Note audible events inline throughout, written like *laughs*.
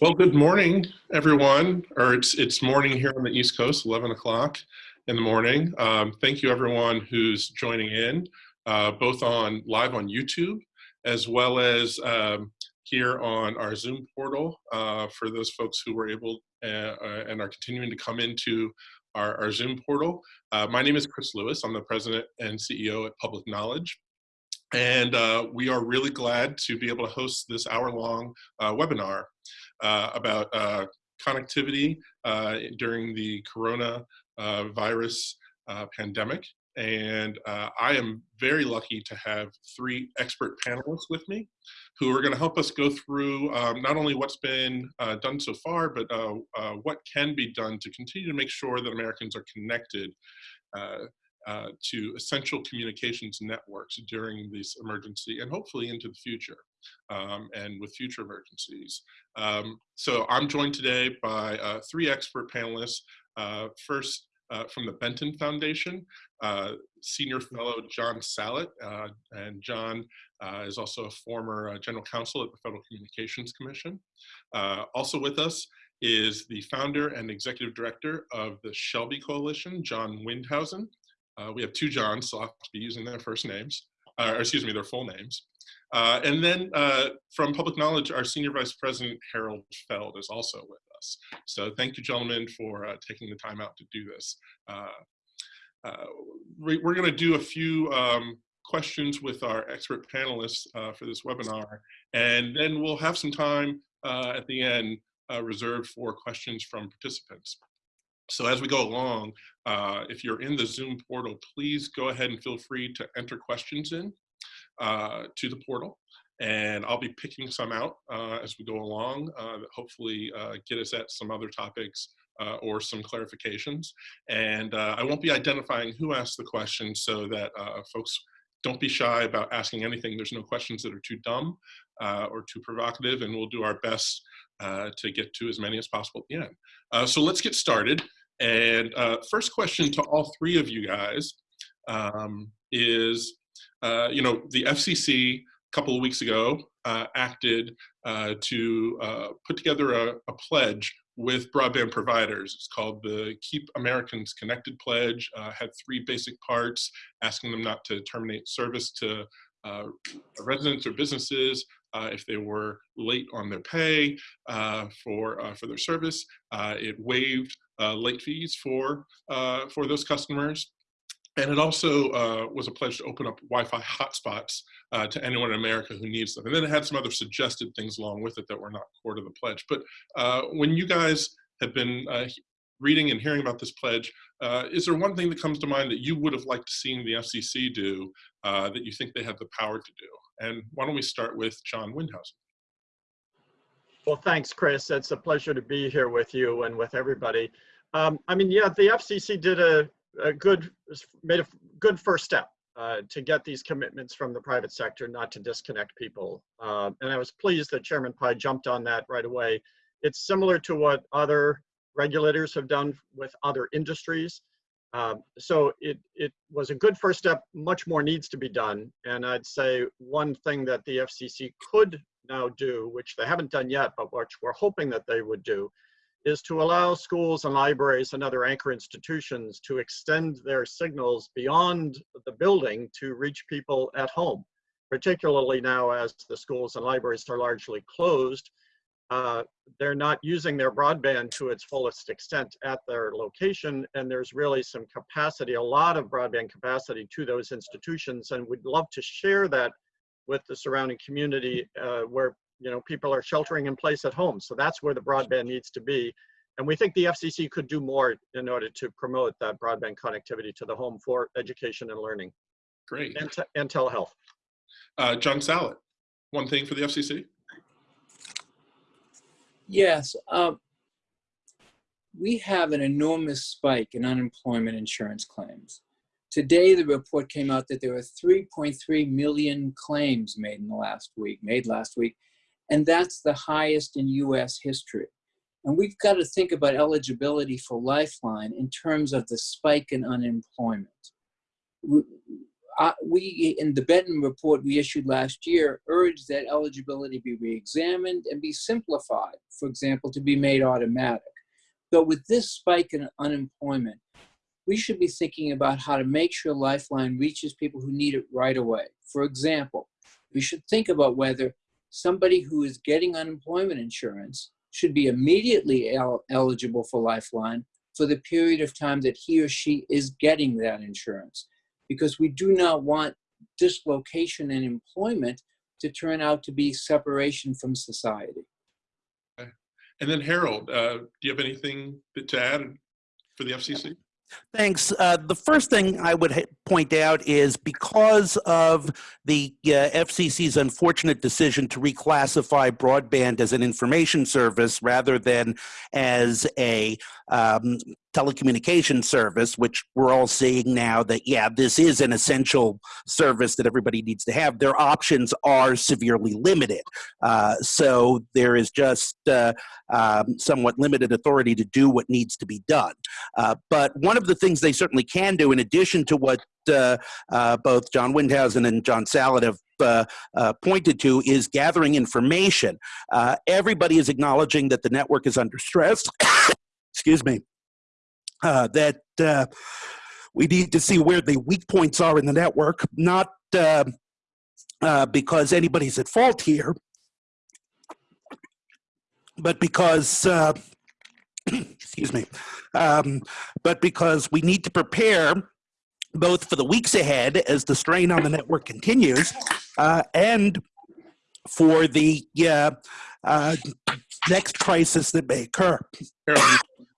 Well, good morning, everyone. Or it's it's morning here on the East Coast, 11 o'clock in the morning. Um, thank you, everyone who's joining in, uh, both on live on YouTube as well as um, here on our Zoom portal uh, for those folks who were able uh, uh and are continuing to come into our, our Zoom portal. Uh, my name is Chris Lewis. I'm the president and CEO at Public Knowledge. And uh, we are really glad to be able to host this hour-long webinar about uh, connectivity uh, during the corona virus pandemic. And I am very lucky to have three expert panelists with me who are going to help us go through um, not only what's been uh, done so far, but uh, uh, what can be done to continue to make sure that Americans are connected uh, to essential communications networks during this emergency and hopefully into the future um, and with future emergencies. Um, so I'm joined today by uh, three expert panelists. Uh, first, uh, from the Benton Foundation, uh, Senior Fellow John Sallet, and John is also a former General Counsel at the Federal Communications Commission. also with us is the founder and executive director of the SHLB Coalition, John Windhausen. Uh, we have two Johns, so I'll have to be using their first names, uh, or excuse me, their full names. Uh, and then uh, from Public Knowledge, our Senior Vice President, Harold Feld, is also with us. So thank you, gentlemen, for uh, taking the time out to do this. Uh, we, are gonna do a few um, questions with our expert panelists for this webinar, and then we'll have some time at the end reserved for questions from participants. So as we go along, uh, if you're in the Zoom portal, please go ahead and feel free to enter questions in uh, to the portal. And I'll be picking some out uh, as we go along uh, that hopefully uh, get us at some other topics or some clarifications. And I won't be identifying who asked the question so that folks don't be shy about asking anything. There's no questions that are too dumb or too provocative, and we'll do our best to get to as many as possible at the end. so let's get started. And uh, first question to all three of you guys um, is, uh, you know, the FCC a couple of weeks ago uh, acted uh, to uh, put together a, a, pledge with broadband providers. It's called the Keep Americans Connected Pledge, had three basic parts, asking them not to terminate service to residents or businesses, uh, if they were late on their pay uh, for uh, for their service. it waived late fees for, for those customers. And it also uh, was a pledge to open up Wi-Fi hotspots uh, to anyone in America who needs them. And then it had some other suggested things along with it that were not core to the pledge. But uh, when you guys have been uh, reading and hearing about this pledge, is there one thing that comes to mind that you would have liked to see the FCC do that you think they have the power to do? And why don't we start with John Windhausen? Well, thanks, Chris. It's a pleasure to be here with you and with everybody. Um, I mean, yeah, the FCC did a, a good, made a good first step uh, to get these commitments from the private sector not to disconnect people. Uh, and I was pleased that Chairman Pai jumped on that right away. It's similar to what other regulators have done with other industries. Um, so it, it was a good first step. Much more needs to be done. And I'd say one thing that the FCC could now do, which they haven't done yet, but which we're hoping that they would do, is to allow schools and libraries and other anchor institutions to extend their signals beyond the building to reach people at home, particularly now as the schools and libraries are largely closed. Uh, they're not using their broadband to its fullest extent at their location, and there's really some capacity, a lot of broadband capacity to those institutions, and we'd love to share that with the surrounding community uh, where you know, people are sheltering in place at home. So that's where the broadband needs to be. And we think the FCC could do more in order to promote that broadband connectivity to the home for education and learning. Great. And, and telehealth. Uh, John Sallet, one thing for the FCC? Yes. Um, we have an enormous spike in unemployment insurance claims. Today, the report came out that there were 3.3 million claims made in the last week, made last week, and that's the highest in US history. And we've got to think about eligibility for Lifeline in terms of the spike in unemployment. we, in the Benton report we issued last year, urged that eligibility be reexamined and be simplified, for example, to be made automatic. But with this spike in unemployment, we should be thinking about how to make sure Lifeline reaches people who need it right away. For example, we should think about whether somebody who is getting unemployment insurance should be immediately el eligible for Lifeline for the period of time that he or she is getting that insurance. Because we do not want dislocation in employment to turn out to be separation from society. And then Harold, uh, do you have anything to add for the FCC? Thanks. Uh, the first thing I would point out is because of the uh, FCC's unfortunate decision to reclassify broadband as an information service rather than as a um, telecommunication service, which we're all seeing now that, yeah, this is an essential service that everybody needs to have, their options are severely limited. Uh, so there is just uh, um, somewhat limited authority to do what needs to be done. Uh, but one of the things they certainly can do, in addition to what both John Windhausen and John Sallet have uh, uh, pointed to is gathering information. Uh, everybody is acknowledging that the network is under stress. *coughs* Excuse me. Uh, that uh, we need to see where the weak points are in the network, not uh, because anybody's at fault here, but because, *coughs* excuse me, um, but because we need to prepare both for the weeks ahead as the strain on the network continues uh, and for the uh, uh, next crisis that may occur. Harold,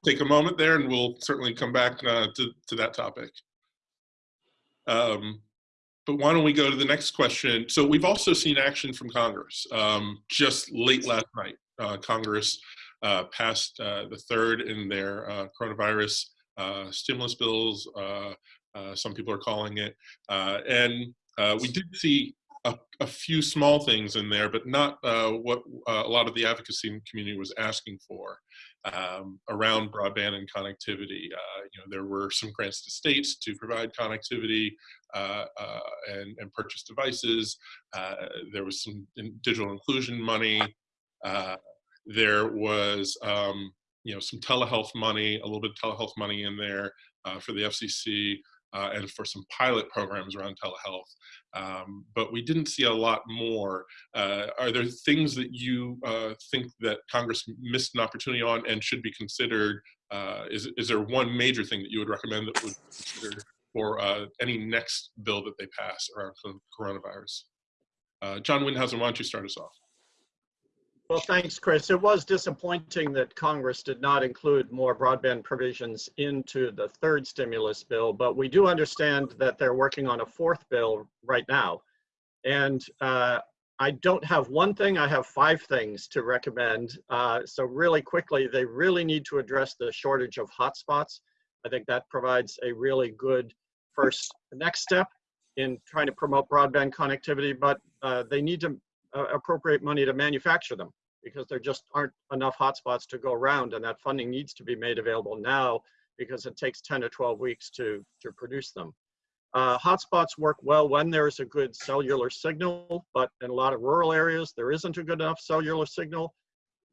take a moment there and we'll certainly come back uh, to, to that topic. Um, but why don't we go to the next question? So we've also seen action from Congress. Um, just late last night, uh, Congress uh, passed uh, the third in their uh, coronavirus uh, stimulus bills, some people are calling it. and we did see a, a, few small things in there, but not what a lot of the advocacy community was asking for um, around broadband and connectivity. Uh, you know, there were some grants to states to provide connectivity uh, uh, and, and, purchase devices. Uh, there was some in digital inclusion money. Uh, there was, um, you know, some telehealth money, a little bit of telehealth money in there uh, for the FCC. And for some pilot programs around telehealth um, but we didn't see a lot more. Uh, are there things that you uh, think that Congress missed an opportunity on and should be considered? Uh, is, is there one major thing that you would recommend that would be considered for uh, any next bill that they pass around coronavirus? Uh, John Windhausen, why don't you start us off? Well, thanks, Chris. It was disappointing that Congress did not include more broadband provisions into the third stimulus bill, but we do understand that they're working on a fourth bill right now. And uh, I don't have one thing, I have five things to recommend. Uh, so really quickly, they really need to address the shortage of hotspots. I think that provides a really good first next step in trying to promote broadband connectivity, but uh, they need to uh, appropriate money to manufacture them because there just aren't enough hotspots to go around and that funding needs to be made available now because it takes 10 to 12 weeks to, to produce them. Uh, hotspots work well when there's a good cellular signal, but in a lot of rural areas, there isn't a good enough cellular signal.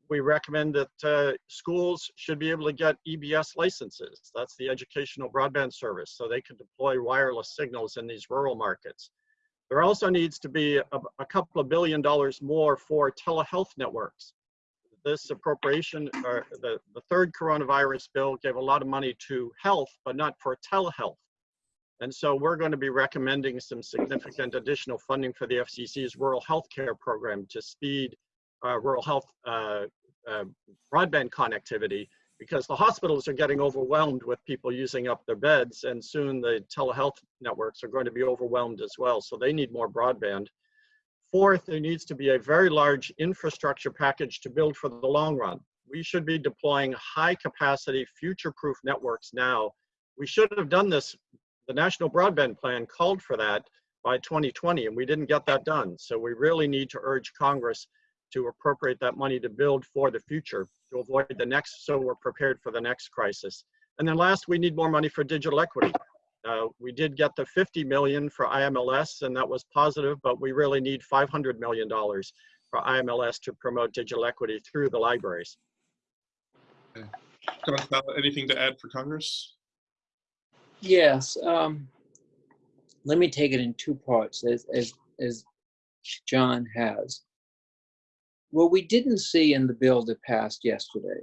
We recommend that uh, schools should be able to get EBS licenses. That's the educational broadband service, so they can deploy wireless signals in these rural markets. There also needs to be a, a couple of billion dollars more for telehealth networks. This appropriation, or the, the third coronavirus bill gave a lot of money to health, but not for telehealth. And so we're going to be recommending some significant additional funding for the FCC's rural health care program to speed uh, rural health uh, uh, broadband connectivity because the hospitals are getting overwhelmed with people using up their beds and soon the telehealth networks are going to be overwhelmed as well. So they need more broadband. Fourth, there needs to be a very large infrastructure package to build for the long run. We should be deploying high capacity future-proof networks now. We should have done this. The National Broadband Plan called for that by 2020 and we didn't get that done. So we really need to urge Congress to appropriate that money to build for the future to avoid the next, so we're prepared for the next crisis. And then last, we need more money for digital equity. Uh, we did get the 50 million for IMLS and that was positive, but we really need $500 million for IMLS to promote digital equity through the libraries. John Sallet, anything to add for Congress? Yes. Um, let me take it in two parts, as, as, as John has. What we didn't see in the bill that passed yesterday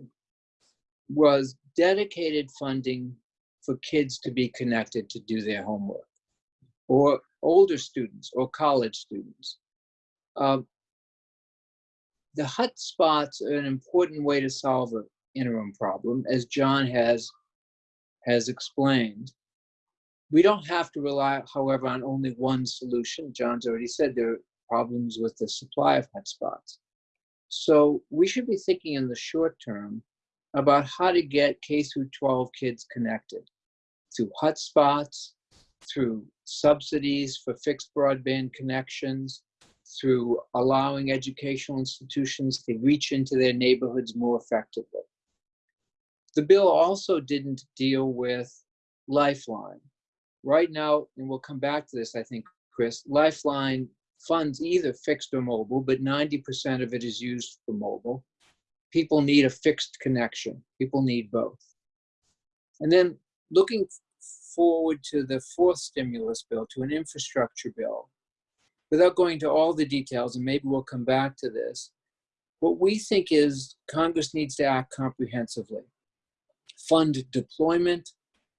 was dedicated funding for kids to be connected to do their homework, or older students, or college students. Um, the hotspots are an important way to solve an interim problem, as John has has explained. We don't have to rely, however, on only one solution. John's already said there are problems with the supply of hotspots. So we should be thinking in the short term about how to get K through 12 kids connected through hotspots, through subsidies for fixed broadband connections, through allowing educational institutions to reach into their neighborhoods more effectively. The bill also didn't deal with Lifeline. Right now, and we'll come back to this, I think, Chris, Lifeline funds either fixed or mobile, but 90% of it is used for mobile. People need a fixed connection. People need both. And then looking forward to the fourth stimulus bill, to an infrastructure bill, without going to all the details, and maybe we'll come back to this, what we think is Congress needs to act comprehensively. Fund deployment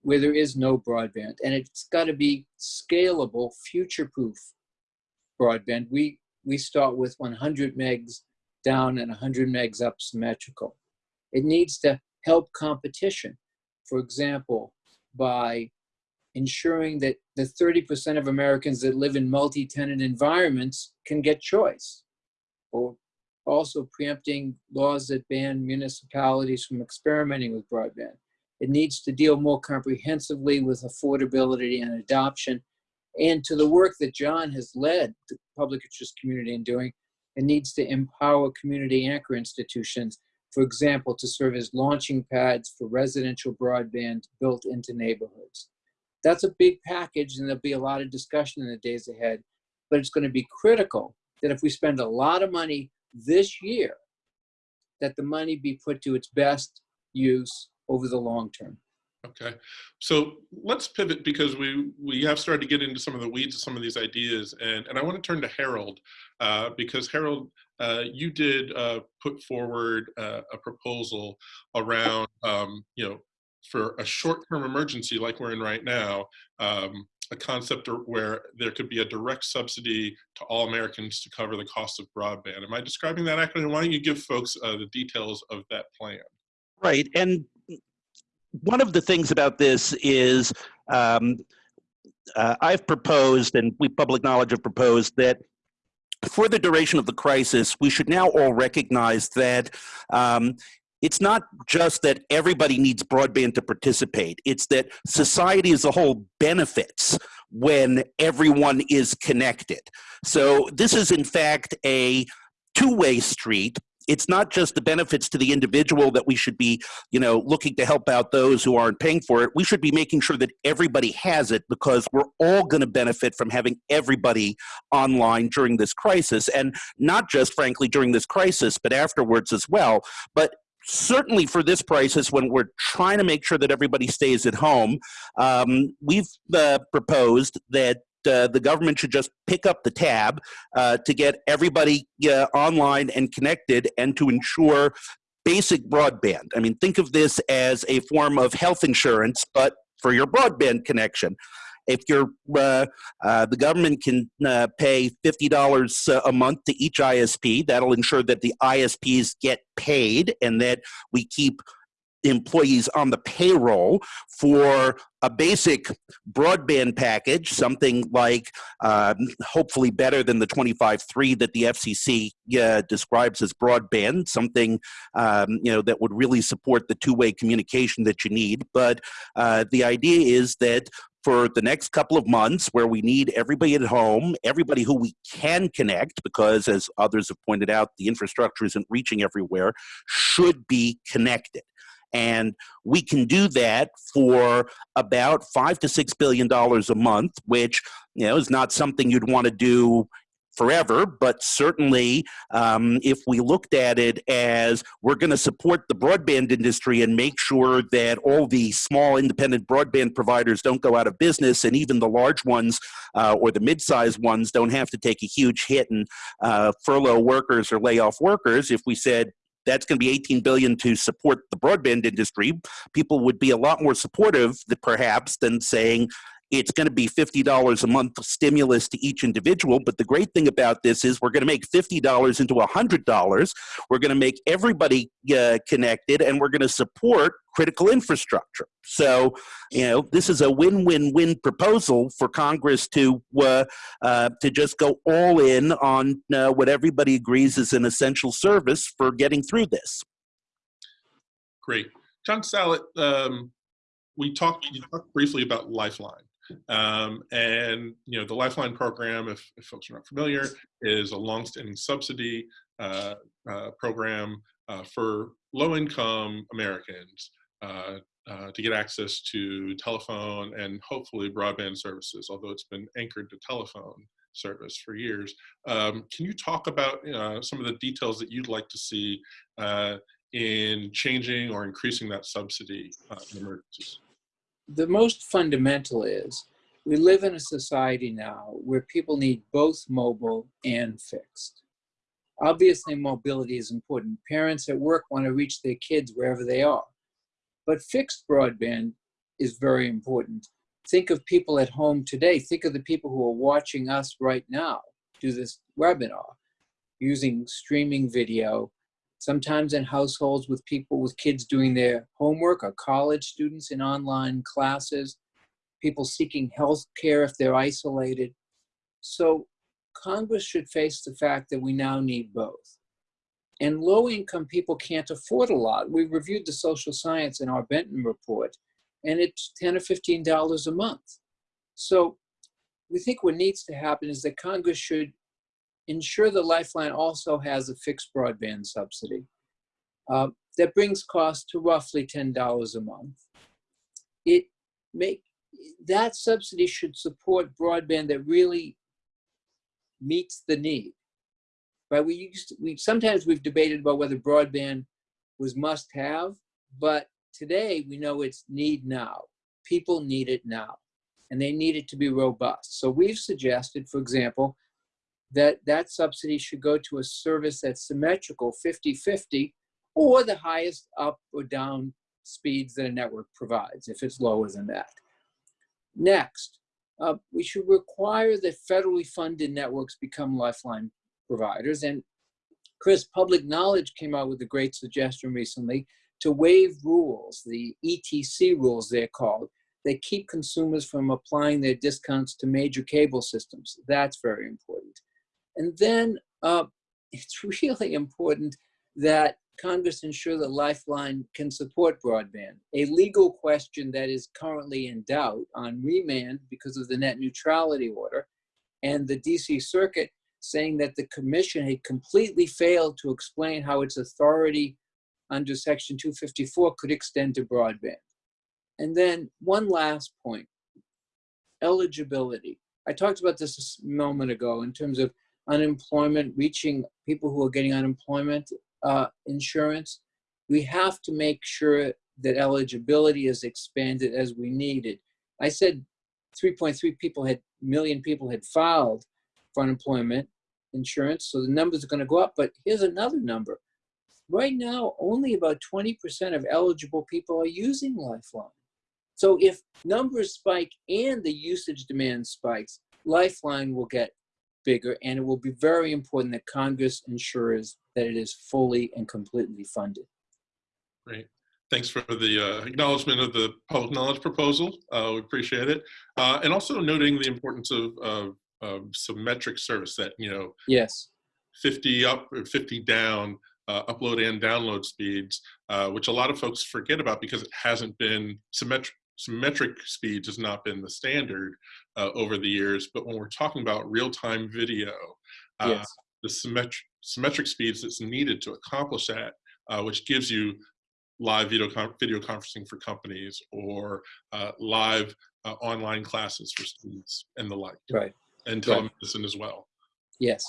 where there is no broadband, and it's got to be scalable, future-proof broadband. We, we start with 100 megs down and 100 megs up symmetrical. It needs to help competition. For example, by ensuring that the 30% of Americans that live in multi-tenant environments can get choice. Or also preempting laws that ban municipalities from experimenting with broadband. It needs to deal more comprehensively with affordability and adoption and to the work that John has led the public interest community in doing, it needs to empower community anchor institutions, for example, to serve as launching pads for residential broadband built into neighborhoods. That's a big package and there'll be a lot of discussion in the days ahead, but it's gonna be critical that if we spend a lot of money this year, that the money be put to its best use over the long term. Okay, so let's pivot because we we have started to get into some of the weeds of some of these ideas, and and I want to turn to Harold uh, because Harold, uh, you did uh, put forward uh, a proposal around um, you know for a short-term emergency like we're in right now, um, a concept where there could be a direct subsidy to all Americans to cover the cost of broadband. Am I describing that accurately? Why don't you give folks uh, the details of that plan? Right, and one of the things about this is um, uh, I've proposed, and we public knowledge have proposed, that for the duration of the crisis, we should now all recognize that um, it's not just that everybody needs broadband to participate, it's that society as a whole benefits when everyone is connected. So this is in fact a two-way street it's not just the benefits to the individual that we should be, you know, looking to help out those who aren't paying for it. We should be making sure that everybody has it because we're all going to benefit from having everybody online during this crisis and not just frankly during this crisis, but afterwards as well. But certainly for this crisis, when we're trying to make sure that everybody stays at home, um, we've uh, proposed that uh, the government should just pick up the tab uh, to get everybody online and connected and to ensure basic broadband. I mean, think of this as a form of health insurance, but for your broadband connection. If you're, uh, uh, the government can uh, pay $50 a month to each ISP, that'll ensure that the ISPs get paid and that we keep employees on the payroll for a basic broadband package, something like um, hopefully better than the 25.3 that the FCC uh, describes as broadband, something um, you know that would really support the two-way communication that you need. But uh, the idea is that for the next couple of months where we need everybody at home, everybody who we can connect, because as others have pointed out, the infrastructure isn't reaching everywhere, should be connected. And we can do that for about five to six billion dollars a month, which you know is not something you'd want to do forever, but certainly um, if we looked at it as we're going to support the broadband industry and make sure that all the small independent broadband providers don't go out of business and even the large ones uh, or the mid-sized ones don't have to take a huge hit and uh, furlough workers or lay off workers, if we said that's going to be 18 billion to support the broadband industry people would be a lot more supportive perhaps than saying it's going to be $50 a month stimulus to each individual. But the great thing about this is we're going to make $50 into $100. We're going to make everybody uh, connected and we're going to support critical infrastructure. So, you know, this is a win-win-win proposal for Congress to uh, uh, to just go all in on uh, what everybody agrees is an essential service for getting through this. Great. John Sallet, um, we talked, talked briefly about Lifeline. Um, and you know the Lifeline program, if, if, folks are not familiar, is a longstanding subsidy uh, uh, program uh, for low-income Americans uh, uh, to get access to telephone and hopefully broadband services. Although it's been anchored to telephone service for years. Um, can you talk about uh, some of the details that you'd like to see in changing or increasing that subsidy in emergencies? The most fundamental is we live in a society now where people need both mobile and fixed. Obviously, mobility is important. Parents at work want to reach their kids wherever they are. But fixed broadband is very important. Think of people at home today. Think of the people who are watching us right now do this webinar using streaming video sometimes in households with people with kids doing their homework or college students in online classes, people seeking health care if they're isolated. So Congress should face the fact that we now need both. And low income people can't afford a lot. We reviewed the social science in our Benton report, and it's 10 or $15 a month. So we think what needs to happen is that Congress should ensure the Lifeline also has a fixed broadband subsidy. Uh, that brings cost to roughly $10 a month. It make that subsidy should support broadband that really meets the need. Right? We used to, we sometimes we've debated about whether broadband was must have, but today we know it's need now. People need it now, and they need it to be robust. So we've suggested, for example, that that subsidy should go to a service that's symmetrical 50-50 or the highest up or down speeds that a network provides if it's lower than that. Next, uh, we should require that federally funded networks become lifeline providers. And Chris, Public Knowledge came out with a great suggestion recently to waive rules, the ETC rules they're called, that keep consumers from applying their discounts to major cable systems. That's very important. And then uh, it's *laughs* really important that Congress ensure that Lifeline can support broadband, a legal question that is currently in doubt on remand because of the net neutrality order, and the DC Circuit saying that the commission had completely failed to explain how its authority under Section 254 could extend to broadband. And then one last point, eligibility. I talked about this a moment ago in terms of unemployment, reaching people who are getting unemployment uh, insurance. We have to make sure that eligibility is expanded as we need it. I said 3.3 people had million people had filed for unemployment insurance, so the numbers are going to go up. But here's another number. Right now, only about 20% of eligible people are using Lifeline. So if numbers spike and the usage demand spikes, Lifeline will get bigger, and it will be very important that Congress ensures that it is fully and completely funded. Great. Thanks for the uh, acknowledgement of the public knowledge proposal. Uh, we appreciate it. Uh, and also noting the importance of, of, of, symmetric service that, you know, yes, 50 up or 50 down, uh, upload and download speeds, uh, which a lot of folks forget about because it hasn't been symmetric symmetric speeds has not been the standard uh, over the years, but when we're talking about real-time video, uh, yes. the symmetric, symmetric speeds that's needed to accomplish that, uh, which gives you live video, video conferencing for companies or uh, live uh, online classes for students and the like, Right. and Right. telemedicine as well. Yes.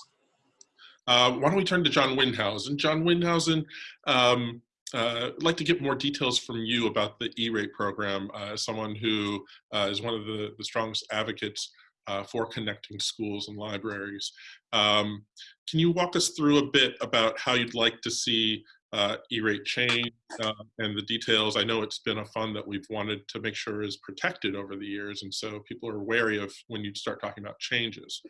Uh, why don't we turn to John Windhausen? John Windhausen, um, uh, I'd like to get more details from you about the E-rate program uh, someone who uh, is one of the, the strongest advocates uh, for connecting schools and libraries. Um, can you walk us through a bit about how you'd like to see uh, E-rate change uh, and the details? I know it's been a fund that we've wanted to make sure is protected over the years, and so people are wary of when you start talking about changes.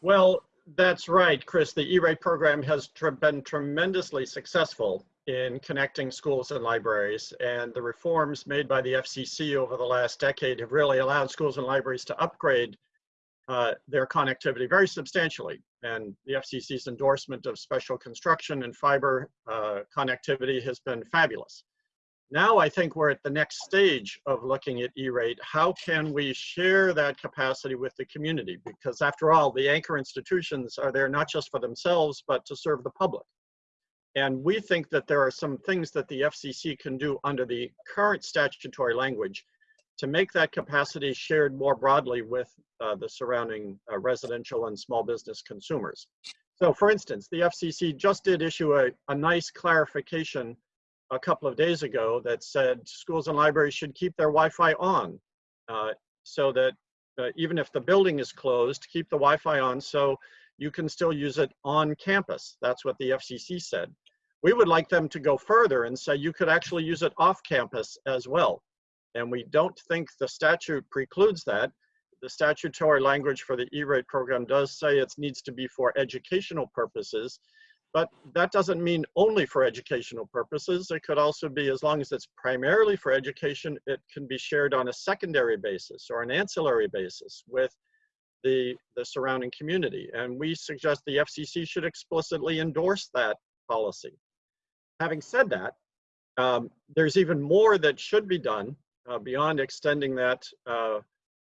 Well, that's right, Chris. The E-rate program has been tremendously successful in connecting schools and libraries, and the reforms made by the FCC over the last decade have really allowed schools and libraries to upgrade uh, their connectivity very substantially. And the FCC's endorsement of special construction and fiber uh, connectivity has been fabulous. Now I think we're at the next stage of looking at E-rate. How can we share that capacity with the community? Because after all, the anchor institutions are there not just for themselves, but to serve the public. And we think that there are some things that the FCC can do under the current statutory language to make that capacity shared more broadly with uh, the surrounding uh, residential and small business consumers. So for instance, the FCC just did issue a, a nice clarification a couple of days ago that said schools and libraries should keep their Wi-Fi on uh, so that uh, even if the building is closed, keep the Wi-Fi on so you can still use it on campus. That's what the FCC said. We would like them to go further and say you could actually use it off campus as well. And we don't think the statute precludes that. The statutory language for the E-rate program does say it needs to be for educational purposes, but that doesn't mean only for educational purposes. It could also be, as long as it's primarily for education, it can be shared on a secondary basis or an ancillary basis with the, the surrounding community. And we suggest the FCC should explicitly endorse that policy. Having said that, um, there's even more that should be done uh, beyond extending that. Uh,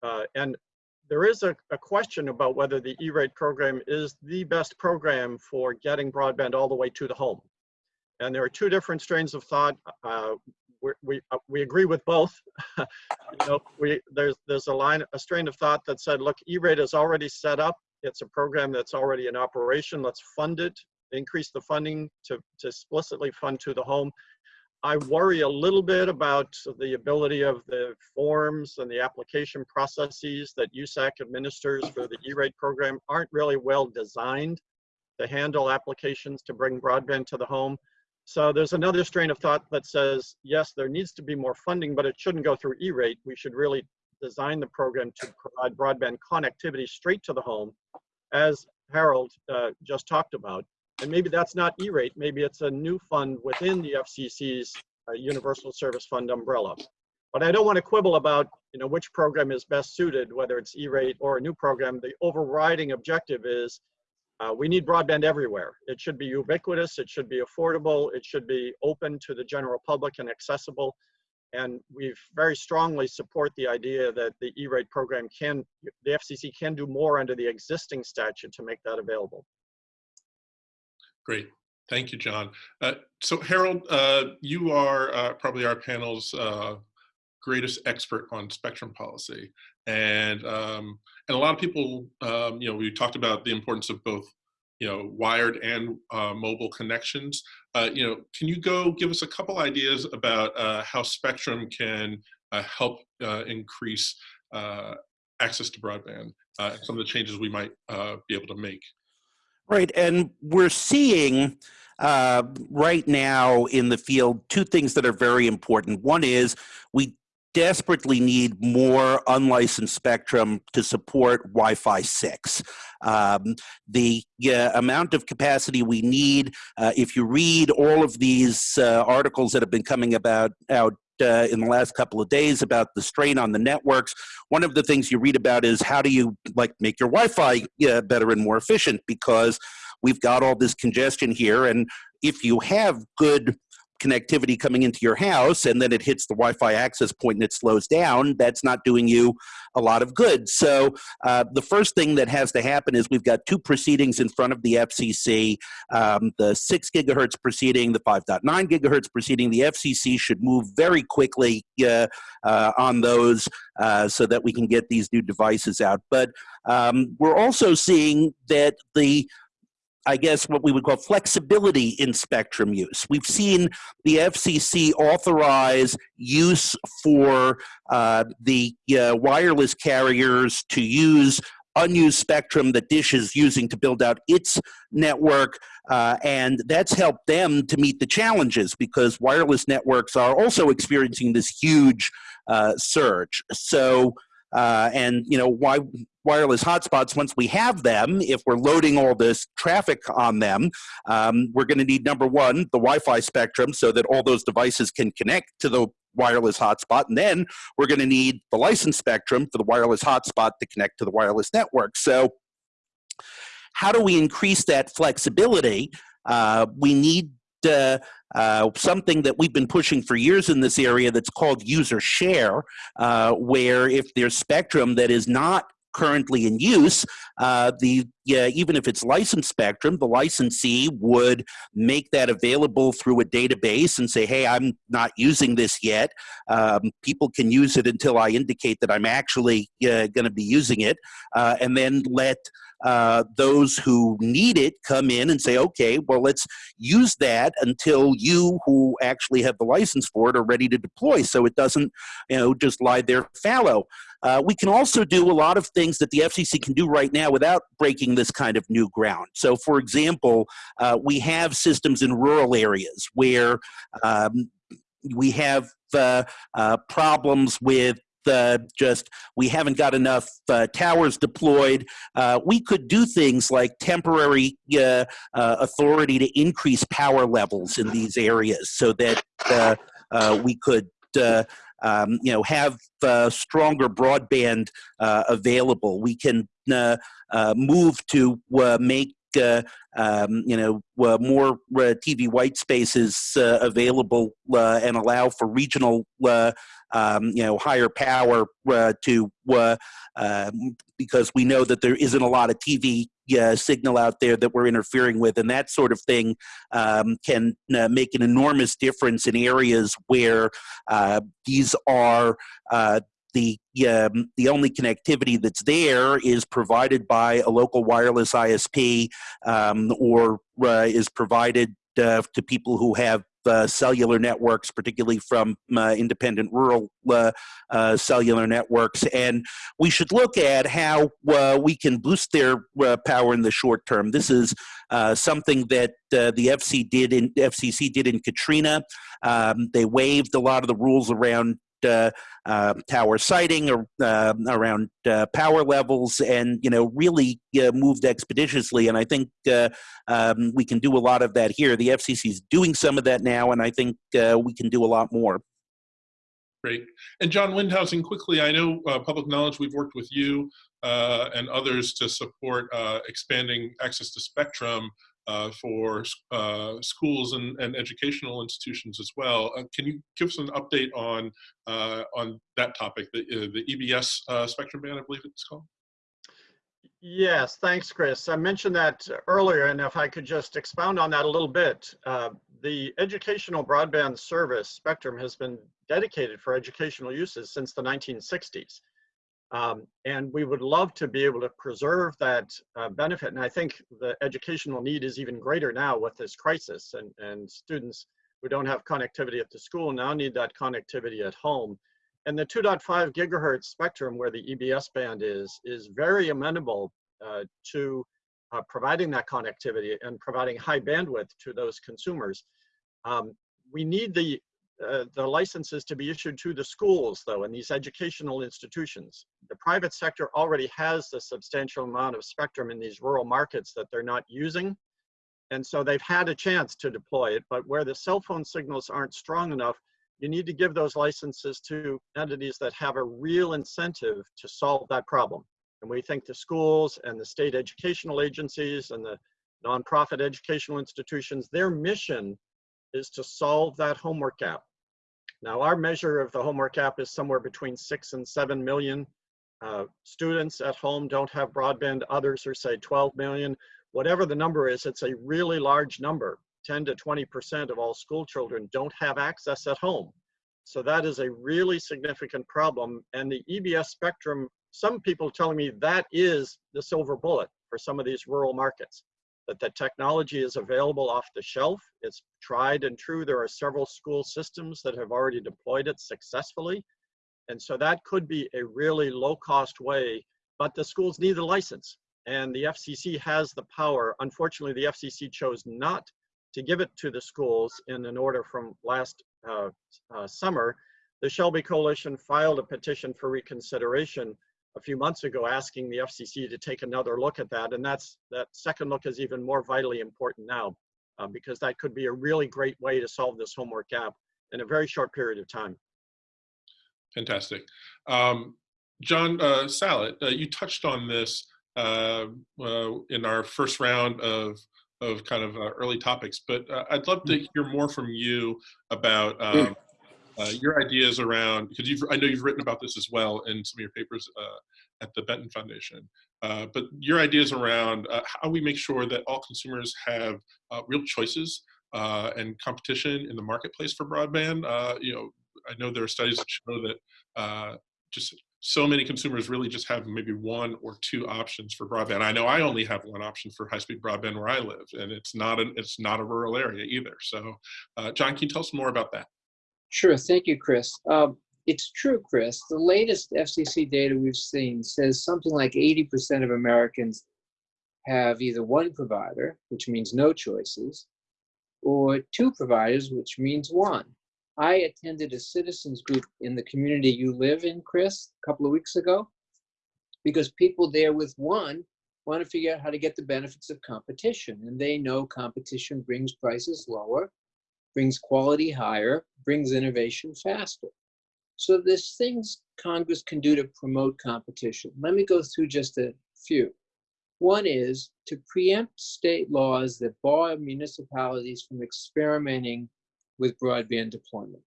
uh, and there is a, a, question about whether the E-rate program is the best program for getting broadband all the way to the home. And there are two different strains of thought. Uh, we, uh, we agree with both. *laughs* you know, we, there's, there's a line, a strain of thought that said, look, E-rate is already set up. It's a program that's already in operation. Let's fund it, increase the funding to, to explicitly fund to the home. I worry a little bit about the ability of the forms and the application processes that USAC administers for the E-rate program aren't really well designed to handle applications to bring broadband to the home. So there's another strain of thought that says, yes, there needs to be more funding, but it shouldn't go through E-rate. We should really design the program to provide broadband connectivity straight to the home, as Harold uh, just talked about. And maybe that's not E-rate, maybe it's a new fund within the FCC's uh, Universal Service Fund umbrella. But I don't want to quibble about you know, which program is best suited, whether it's E-rate or a new program. The overriding objective is uh, we need broadband everywhere. It should be ubiquitous, it should be affordable, it should be open to the general public and accessible. And we very strongly support the idea that the E-rate program can, the FCC can do more under the existing statute to make that available. Great. Thank you, John. Uh, so Harold, uh, you are uh, probably our panel's uh, greatest expert on spectrum policy. And, um, and a lot of people, um, you know, we talked about the importance of both, you know, wired and uh, mobile connections. Uh, you know, can you go give us a couple ideas about how spectrum can help increase access to broadband, some of the changes we might be able to make? Right, and we're seeing uh, right now in the field two things that are very important. One is we desperately need more unlicensed spectrum to support Wi-Fi 6. Um, the uh, amount of capacity we need, uh, if you read all of these uh, articles that have been coming about out uh, in the last couple of days about the strain on the networks. One of the things you read about is how do you like make your Wi-Fi uh, better and more efficient because we've got all this congestion here. And if you have good connectivity coming into your house and then it hits the Wi-Fi access point and it slows down, that's not doing you a lot of good. So uh, the first thing that has to happen is we've got two proceedings in front of the FCC, um, the six gigahertz proceeding, the 5.9 gigahertz proceeding. The FCC should move very quickly uh, uh, on those uh, so that we can get these new devices out. But um, we're also seeing that the I guess what we would call flexibility in spectrum use. We've seen the FCC authorize use for uh, the uh, wireless carriers to use unused spectrum that Dish is using to build out its network, uh, and that's helped them to meet the challenges because wireless networks are also experiencing this huge uh, surge. So, uh, and you know why wireless hotspots, once we have them, if we're loading all this traffic on them, um, we're going to need number one, the Wi-Fi spectrum so that all those devices can connect to the wireless hotspot. And then we're going to need the license spectrum for the wireless hotspot to connect to the wireless network. So how do we increase that flexibility? Uh, we need uh, uh, something that we've been pushing for years in this area that's called use or share, uh, where if there's spectrum that is not currently in use, uh, the yeah, even if it's licensed spectrum, the licensee would make that available through a database and say, hey, I'm not using this yet. Um, people can use it until I indicate that I'm actually uh, going to be using it, uh, and then let uh, those who need it come in and say, okay, well, let's use that until you who actually have the license for it are ready to deploy so it doesn't you know, just lie there fallow. Uh, we can also do a lot of things that the FCC can do right now without breaking this kind of new ground. So, for example, uh, we have systems in rural areas where um, we have uh, uh problems with uh, just we haven't got enough uh, towers deployed. Uh, we could do things like temporary uh, uh, authority to increase power levels in these areas so that uh, we could um, you know, have stronger broadband available. We can move to make um, you know more TV white spaces available and allow for regional um, you know higher power to um, because we know that there isn't a lot of TV uh, signal out there that we're interfering with, and that sort of thing um, can uh, make an enormous difference in areas where uh, these are uh, the um, the only connectivity that's there is provided by a local wireless ISP um, or uh, is provided uh, to people who have uh, cellular networks, particularly from uh, independent rural uh, uh cellular networks. And we should look at how uh, we can boost their uh, power in the short term. This is something that the FC did in, FCC did in Katrina. Um, they waived a lot of the rules around tower siting or uh, around uh, power levels and you know really uh, moved expeditiously and i think uh, um, we can do a lot of that here. The fcc is doing some of that now and i think we can do a lot more. Great. And John Windhausen, quickly, I know public knowledge, we've worked with you and others to support expanding access to spectrum uh, for uh, schools and, and, educational institutions as well. Uh, can you give us an update on uh, on that topic, the, uh, the EBS uh, spectrum band, I believe it's called? Yes, thanks, Chris. I mentioned that earlier, and if I could just expound on that a little bit. the educational broadband service spectrum has been dedicated for educational uses since the 1960s. Um, and we would love to be able to preserve that uh, benefit. And I think the educational need is even greater now with this crisis and, and students who don't have connectivity at the school now need that connectivity at home. And the 2.5 gigahertz spectrum where the EBS band is, is very amenable uh, to uh, providing that connectivity and providing high bandwidth to those consumers. Um, we need the uh, the licenses to be issued to the schools, though, and these educational institutions. The private sector already has a substantial amount of spectrum in these rural markets that they're not using. And so they've had a chance to deploy it, but where the cell phone signals aren't strong enough, you need to give those licenses to entities that have a real incentive to solve that problem. And we think the schools and the state educational agencies and the nonprofit educational institutions, their mission is to solve that homework gap. Now, our measure of the homework gap is somewhere between six and seven million uh, students at home don't have broadband. Others are say 12 million. Whatever the number is, it's a really large number. 10 to 20% of all school children don't have access at home. So that is a really significant problem. And the EBS spectrum, some people telling me that is the silver bullet for some of these rural markets, that the technology is available off the shelf. It's tried and true. There are several school systems that have already deployed it successfully. And so that could be a really low cost way, but the schools need a license and the FCC has the power. Unfortunately, the FCC chose not to give it to the schools in an order from last uh, uh, summer. The SHLB Coalition filed a petition for reconsideration a few months ago asking the FCC to take another look at that. And that's that second look is even more vitally important now uh, because that could be a really great way to solve this homework gap in a very short period of time. Fantastic. Um, John uh, uh, you touched on this uh, in our first round of of kind of uh, early topics, but uh, I'd love to hear more from you about um, uh, your ideas around because you've I know you've written about this as well in some of your papers at the Benton Foundation. but your ideas around how we make sure that all consumers have real choices and competition in the marketplace for broadband. you know, I know there are studies that show that uh, just so many consumers really just have maybe one or two options for broadband. I know I only have one option for high-speed broadband where I live, and it's not a it's not a rural area either. So, uh, John, can you tell us more about that? Sure. Thank you, Chris. Um, it's true, Chris. The latest FCC data we've seen says something like 80% of Americans have either one provider, which means no choices, or two providers, which means one. I attended a citizens group in the community you live in, Chris, a couple of weeks ago, because people there with one want to figure out how to get the benefits of competition. And they know competition brings prices lower, brings quality higher, brings innovation faster. So there's things Congress can do to promote competition. Let me go through just a few. One is to preempt state laws that bar municipalities from experimenting with broadband deployment.